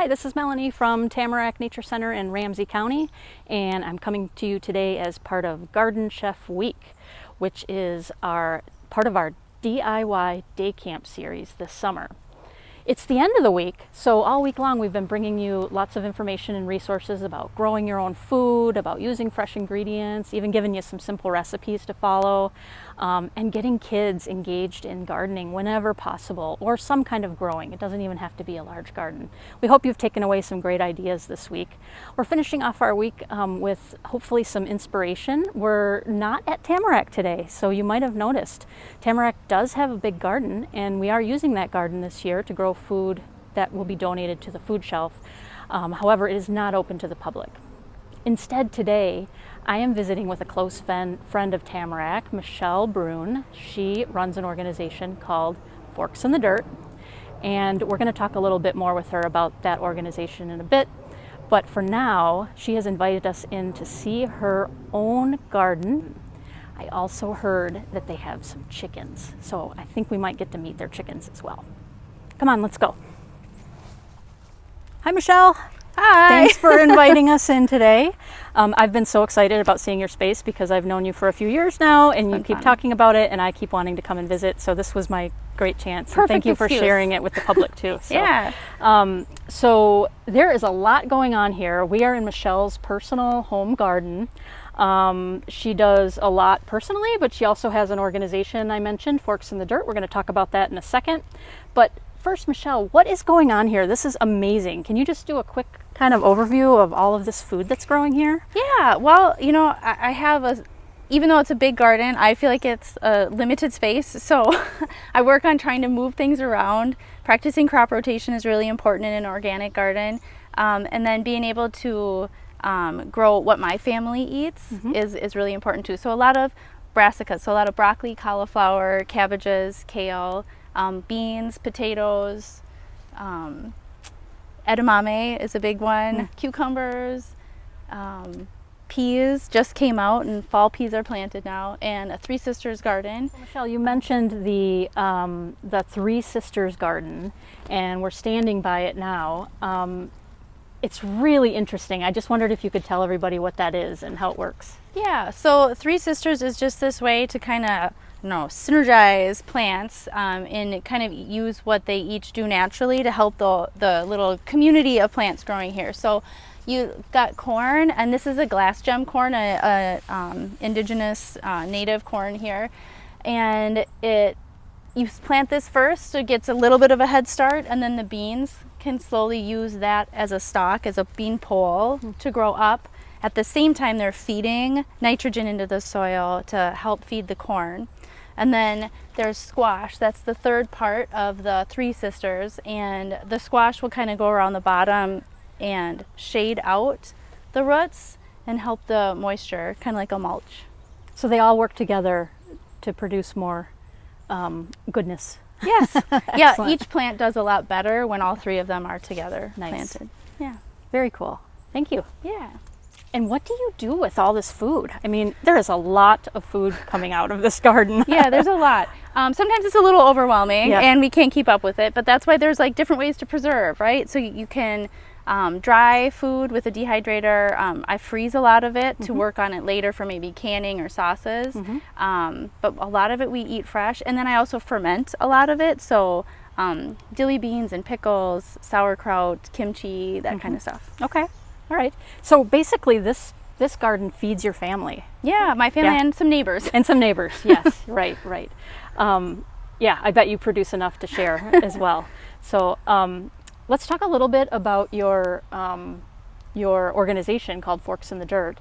Hi, this is Melanie from Tamarack Nature Center in Ramsey County, and I'm coming to you today as part of Garden Chef Week, which is our part of our DIY day camp series this summer. It's the end of the week, so all week long we've been bringing you lots of information and resources about growing your own food, about using fresh ingredients, even giving you some simple recipes to follow, um, and getting kids engaged in gardening whenever possible, or some kind of growing. It doesn't even have to be a large garden. We hope you've taken away some great ideas this week. We're finishing off our week um, with hopefully some inspiration. We're not at Tamarack today, so you might have noticed. Tamarack does have a big garden, and we are using that garden this year to grow food that will be donated to the food shelf. Um, however, it is not open to the public. Instead today, I am visiting with a close friend of Tamarack, Michelle Brune. She runs an organization called Forks in the Dirt, and we're going to talk a little bit more with her about that organization in a bit. But for now, she has invited us in to see her own garden. I also heard that they have some chickens, so I think we might get to meet their chickens as well. Come on, let's go. Hi, Michelle. Hi. Thanks for inviting us in today. Um, I've been so excited about seeing your space because I've known you for a few years now and you keep fun. talking about it and I keep wanting to come and visit. So this was my great chance. Perfect thank you excuse. for sharing it with the public too. So, yeah. Um, so there is a lot going on here. We are in Michelle's personal home garden. Um, she does a lot personally, but she also has an organization I mentioned, Forks in the Dirt. We're going to talk about that in a second. But first, Michelle, what is going on here? This is amazing. Can you just do a quick kind of overview of all of this food that's growing here? Yeah, well, you know, I, I have a, even though it's a big garden, I feel like it's a limited space. So I work on trying to move things around. Practicing crop rotation is really important in an organic garden. Um, and then being able to um, grow what my family eats mm -hmm. is, is really important too. So a lot of brassicas, so a lot of broccoli, cauliflower, cabbages, kale, um, beans, potatoes, um, edamame is a big one, mm. cucumbers, um, peas just came out and fall peas are planted now and a Three Sisters garden. Michelle, you mentioned the, um, the Three Sisters garden and we're standing by it now. Um, it's really interesting. I just wondered if you could tell everybody what that is and how it works. Yeah, so Three Sisters is just this way to kind of know, synergize plants um, and kind of use what they each do naturally to help the, the little community of plants growing here. So you got corn, and this is a glass gem corn, a, a um, indigenous uh, native corn here. And it you plant this first, it gets a little bit of a head start, and then the beans can slowly use that as a stalk, as a bean pole mm. to grow up. At the same time, they're feeding nitrogen into the soil to help feed the corn. And then there's squash. That's the third part of the Three Sisters. And the squash will kind of go around the bottom and shade out the roots and help the moisture, kind of like a mulch. So they all work together to produce more um, goodness. Yes. yeah, each plant does a lot better when all three of them are together nice. planted. Yeah. Very cool. Thank you. Yeah. And what do you do with all this food? I mean, there is a lot of food coming out of this garden. yeah, there's a lot. Um, sometimes it's a little overwhelming yep. and we can't keep up with it, but that's why there's like different ways to preserve, right? So you can um, dry food with a dehydrator. Um, I freeze a lot of it mm -hmm. to work on it later for maybe canning or sauces. Mm -hmm. um, but a lot of it we eat fresh. And then I also ferment a lot of it. So um, dilly beans and pickles, sauerkraut, kimchi, that -hmm. kind of stuff. Okay. All right. So basically this this garden feeds your family. Yeah, my family yeah. and some neighbors. And some neighbors, yes. right, right. Um, yeah, I bet you produce enough to share as well. So um, let's talk a little bit about your, um, your organization called Forks in the Dirt.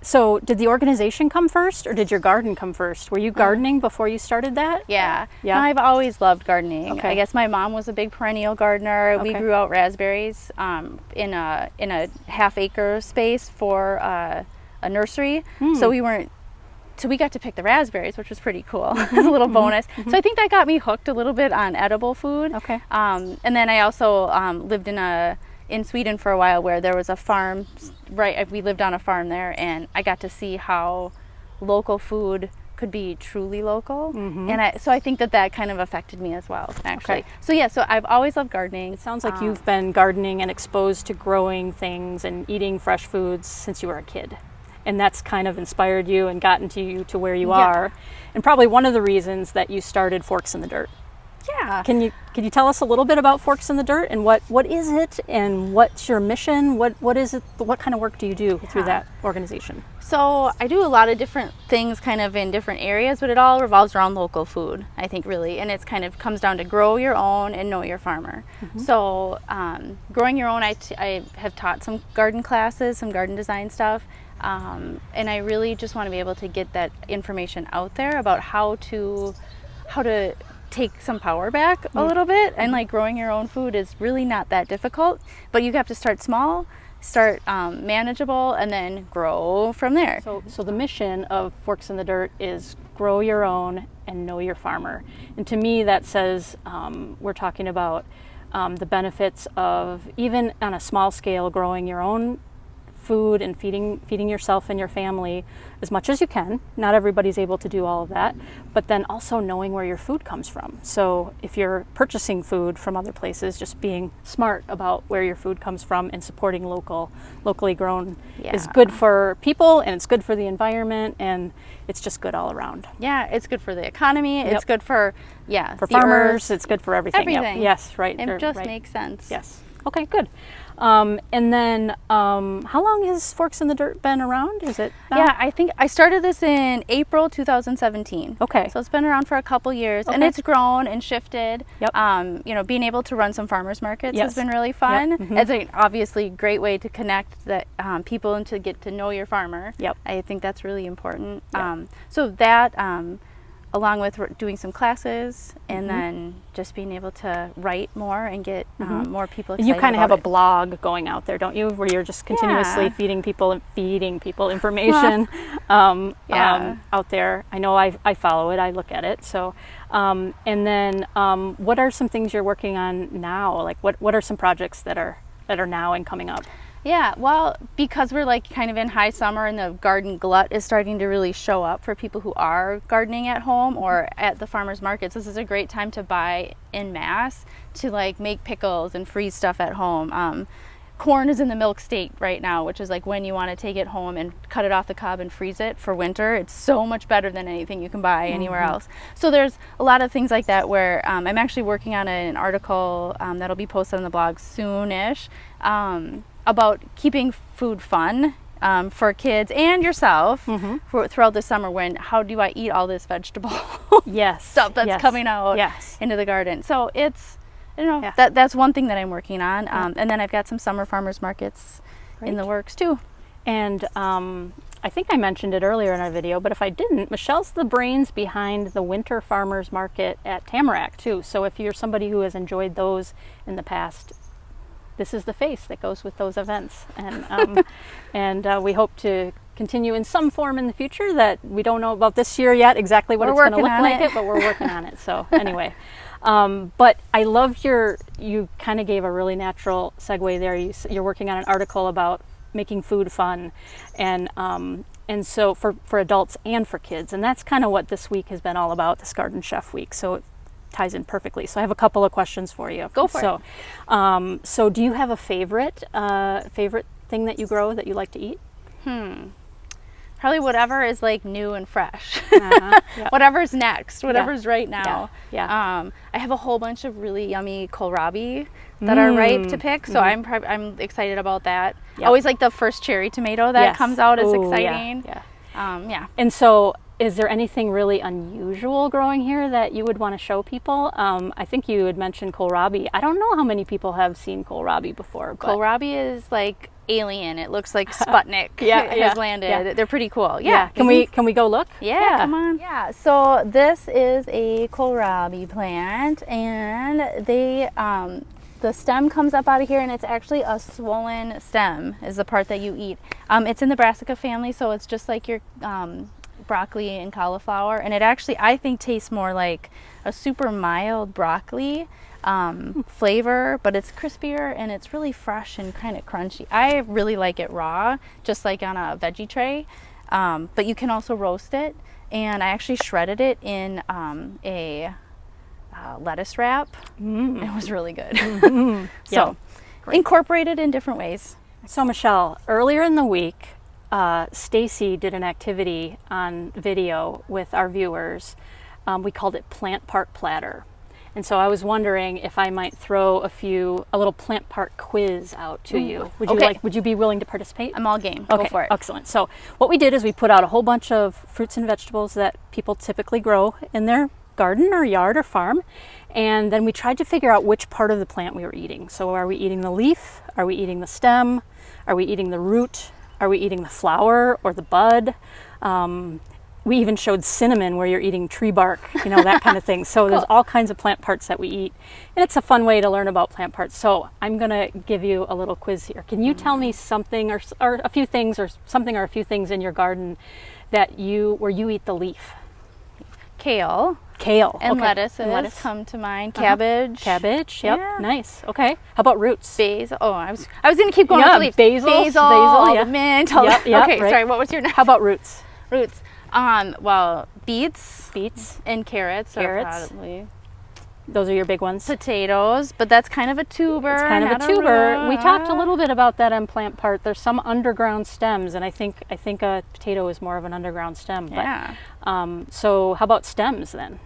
So did the organization come first or did your garden come first? Were you uh-huh. gardening before you started that? Yeah. Yeah. No, I've always loved gardening. Okay. I guess my mom was a big perennial gardener. Okay. We grew out raspberries um, in a in a half acre space for uh, a nursery. Mm. So we weren't so we got to pick the raspberries, which was pretty cool. was a little bonus. So I think that got me hooked a little bit on edible food. Okay. Um, and then I also um, lived in a in Sweden for a while where there was a farm right we lived on a farm there and I got to see how local food could be truly local. Mm-hmm. And I, so I think that that kind of affected me as well, actually. Okay. So yeah, so I've always loved gardening. It sounds like Um, you've been gardening and exposed to growing things and eating fresh foods since you were a kid. And that's kind of inspired you and gotten to you to where you Yeah. are. And probably one of the reasons that you started Forks in the Dirt. Yeah. Can you can you tell us a little bit about Forks in the Dirt and what, what is it and what's your mission? What what is it what kind of work do you do through that organization? So I do a lot of different things kind of in different areas, but it all revolves around local food, I think really. And it's kind of comes down to grow your own and know your farmer. So um, growing your own, I, t- I have taught some garden classes, some garden design stuff. Um, and I really just want to be able to get that information out there about how to, how to take some power back a little bit. And like growing your own food is really not that difficult, but you have to start small start um, manageable and then grow from there. So, so the mission of Forks in the Dirt is grow your own and know your farmer. And to me, that says um, we're talking about um, the benefits of even on a small scale growing your own food and feeding feeding yourself and your family as much as you can. Not everybody's able to do all of that, but then also knowing where your food comes from. So if you're purchasing food from other places, just being smart about where your food comes from and supporting local, locally grown is good for people and it's good for the environment and it's just good all around. Yeah, it's good for the economy. Yep. It's good for yeah For farmers, earth. it's good for everything. Yep. Everything. Yes, right. It just right. makes sense. Yes. Okay, good. Um, and then, um, how long has Forks in the Dirt been around? Is it? now? Yeah, I think I started this in April 2017. Okay. So it's been around for a couple years, and it's grown and shifted. Yep. Um, you know, being able to run some farmers markets Yes. has been really fun. mhm. It's a obviously great way to connect the um, people and to get to know your farmer. Yep. I think that's really important. Yep. Um, so that, um, along with doing some classes, and Mhm. then just being able to write more and get um, more people excited. you kind of have a blog going out there, don't you? Where you're just continuously Yeah. feeding people and feeding people information um, Yeah. um, out there. I know I, I follow it, I look at it. So, um, and then um, what are some things you're working on now? Like what, what are some projects that are that are now and coming up? Yeah, well, because we're like kind of in high summer and the garden glut is starting to really show up for people who are gardening at home or at the farmers markets. This is a great time to buy in mass to like make pickles and freeze stuff at home. Um, corn is in the milk state right now, which is like when you want to take it home and cut it off the cob and freeze it for winter. It's so much better than anything you can buy anywhere else. So there's a lot of things like that where um, I'm actually working on an article um, that'll be posted on the blog soonish um, about keeping food fun. Um, for kids and yourself for, throughout the summer when how do I eat all this vegetable Yes. stuff that's yes, coming out Yes. into the garden. So it's, you know, Yeah. that that's one thing that I'm working on. Um, and then I've got some summer farmers markets in the works too. And um, I think I mentioned it earlier in our video, but if I didn't, Michelle's the brains behind the Winter Farmers Market at Tamarack too. So if you're somebody who has enjoyed those in the past, this is the face that goes with those events. And um, and uh, we hope to continue in some form in the future that we don't know about this year yet exactly what We're it's going to look like it. it, but we're working on it. So anyway. Um, but I loved your, you kind of gave a really natural segue there. You, you're working on an article about making food fun and, um, and so for, for adults and for kids. And that's kind of what this week has been all about, this Garden Chef Week. So ties in perfectly. So I have a couple of questions for you. Go for it. so, Um, so do you have a favorite, uh, favorite thing that you grow that you like to eat? Hmm. Probably whatever is like new and fresh. Uh-huh. Yeah. Whatever's next, whatever's right now. Yeah. Um, I have a whole bunch of really yummy kohlrabi that are ripe to Mm. pick, so I'm prob- I'm excited about that. Yep. Always like the first cherry tomato that Yes. comes out is Ooh, yeah, exciting. yeah. Um, yeah. And so, is there anything really unusual growing here that you would want to show people? Um, I think you had mentioned kohlrabi. I don't know how many people have seen kohlrabi before. But Kohlrabi is like alien. It looks like Sputnik Yeah, has yeah, landed. yeah. They're pretty cool. yeah, Yeah. can we can we go look? Yeah, come on. Yeah, so this is a kohlrabi plant, and they um, the stem comes up out of here, and it's actually a swollen stem is the part that you eat. Um, it's in the brassica family, so it's just like your um, broccoli and cauliflower, and it actually I think tastes more like a super mild broccoli um, flavor, but it's crispier and it's really fresh and kind of crunchy. I really like it raw, just like on a veggie tray. Um, but you can also roast it and I actually shredded it in um, a uh, lettuce wrap. Mm. It was really good. Yeah. so, incorporated in different ways. So Michelle, earlier in the week, uh, Stacy did an activity on video with our viewers. Um, we called it Plant Part Platter. And so I was wondering if I might throw a few, a little plant part quiz out to you. Would you Okay. like? Would you be willing to participate? I'm all game. Okay, Go for it. excellent. So what we did is we put out a whole bunch of fruits and vegetables that people typically grow in their garden or yard or farm, and then we tried to figure out which part of the plant we were eating. So are we eating the leaf? Are we eating the stem? Are we eating the root? Are we eating the flower or the bud? Um, we even showed cinnamon where you're eating tree bark, you know, that kind of thing. So there's all kinds of plant parts that we eat. And it's a fun way to learn about plant parts. So I'm going to give you a little quiz here. Can you tell me something or, or a few things or something or a few things in your garden that you, where you eat the leaf? Kale Kale. and okay. lettuces And lettuce. come to mind. Uh-huh. Cabbage. Cabbage. Yep. Yeah. Nice. Okay. How about roots? Basil. Oh, I was I was gonna keep going Yeah, with the leaf. basil, basil, basil, yeah. mint. All Yep, yep, okay, right. sorry. What was your next? How about roots? roots? Um, well, beets Beets. and carrots. Carrots. Probably Those are your big ones. potatoes, but that's kind of a tuber. It's kind of a tuber. We talked a little bit about that on plant part. There's some underground stems, and I think I think a potato is more of an underground stem. Yeah. Um, so how about stems then?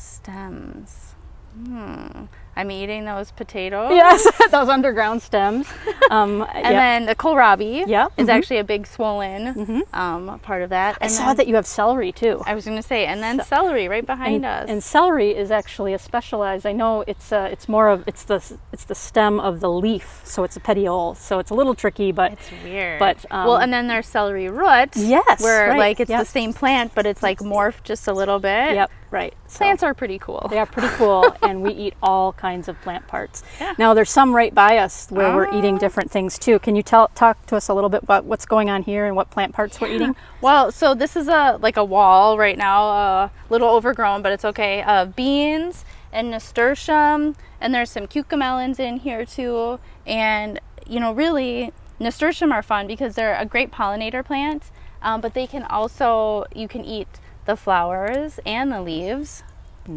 Stems. Hmm. I'm eating those potatoes. Yes, those underground stems. Um, And yeah. then the kohlrabi Yeah, is mhm. actually a big swollen um, part of that. And I saw then- that you have celery too. I was going to say, and then celery right behind and, us. and celery is actually a specialized. I know it's uh, it's more of it's the it's the stem of the leaf, so it's a petiole. So it's a little tricky, but It's weird. But, well, um, and then there's celery root. Yes, Where right, like it's yep. the same plant, but it's like morphed just a little bit. yep, right. So- Plants are pretty cool. They are pretty cool, and we eat all kinds of plant parts. Yeah. Now, there's some right by us where we're eating Ah. different things too. Can you tell talk to us a little bit about what's going on here and what plant parts we're eating? Well, so this is a like a wall right now, a little overgrown, but it's okay. Uh, beans and nasturtium, and there's some cucamelons in here too. And you know, really, nasturtium are fun because they're a great pollinator plant. Um, but they can also you can eat the flowers and the leaves.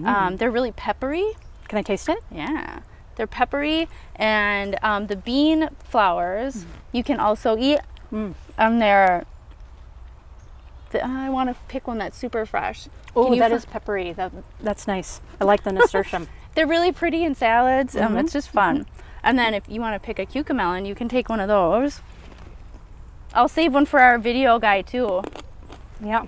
Um, they're really peppery. Can I taste it? Yeah. They're peppery, and um, the bean flowers you can also eat. Mm. And they're. The, I want to pick one that's super fresh. Oh, that is peppery. That that's nice. I like the nasturtium. They're really pretty in salads. Um, Mhm. it's just fun. And then if you want to pick a cucamelon, you can take one of those. I'll save one for our video guy too. yeah.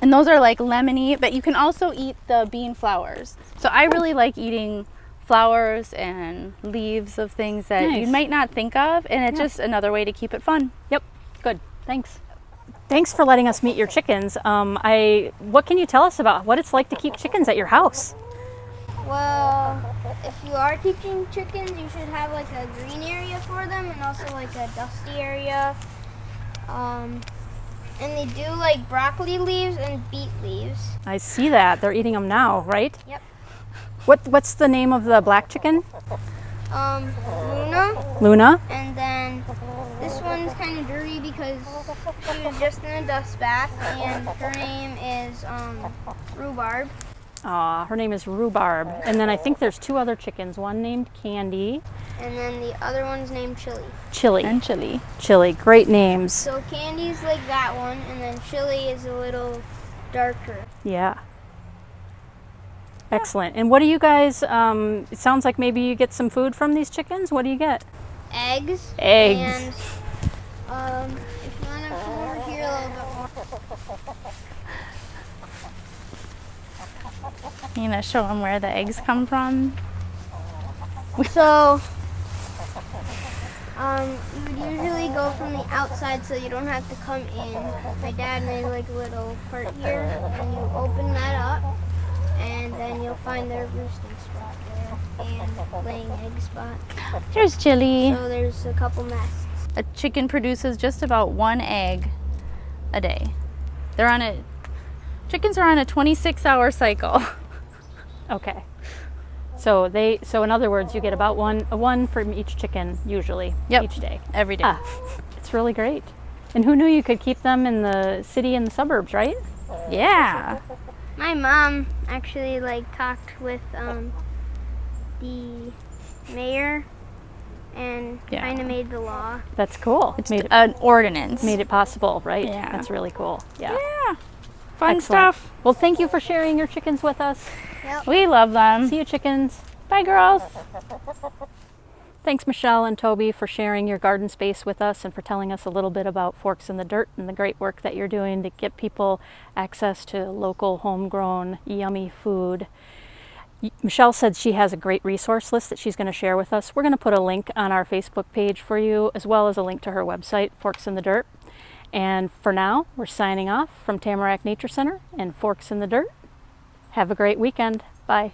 And those are like lemony, but you can also eat the bean flowers. So I really like eating flowers and leaves of things that you might not think of, and it's Yeah. just another way to keep it fun. Yep. Good. Thanks. Thanks for letting us meet your chickens. Um, I what can you tell us about what it's like to keep chickens at your house? Well, if you are teaching chickens, you should have like a green area for them and also like a dusty area. Um, and they do like broccoli leaves and beet leaves. I see that they're eating them now, right? Yep. What what's the name of the black chicken? Um, Luna, Luna. and then this one's kind of dirty because she was just in a dust bath, and her name is um, Rhubarb. Aw, her name is Rhubarb. And then I think there's two other chickens, one named Candy, And then the other one's named Chili. Chili. And chili. Chili, great names. So Candy's like that one, and then Chili is a little darker. Yeah. Excellent. And what do you guys, um, it sounds like maybe you get some food from these chickens. What do you get? eggs. Eggs. And um, if you want to come over here a little bit more. You gonna show them where the eggs come from? So, um, you would usually go from the outside so you don't have to come in. My dad made like a little part here, and you open that up, and then you'll find their roosting spot there and laying egg spot. Here's chili. So there's a couple nests. A chicken produces just about one egg a day. They're on a chickens are on a 26 hour cycle. Okay. So they, so in other words, you get about one, a one from each chicken usually Yep. each day. Every day. Ah, it's really great. And who knew you could keep them in the city and the suburbs, right? Yeah. My mom actually like talked with um, the mayor and Yeah. kind of made the law. That's cool. It's made, it, an ordinance. made it possible, right? Yeah. That's really cool. Yeah. Yeah. Fun Excellent. stuff. Well, thank you for sharing your chickens with us. We love them. See you, chickens. Bye, girls. Thanks, Michelle and Toby, for sharing your garden space with us and for telling us a little bit about Forks in the Dirt and the great work that you're doing to get people access to local, homegrown, yummy food. Michelle said she has a great resource list that she's going to share with us. We're going to put a link on our Facebook page for you, as well as a link to her website, Forks in the Dirt. And for now, we're signing off from Tamarack Nature Center and Forks in the Dirt. Have a great weekend. Bye.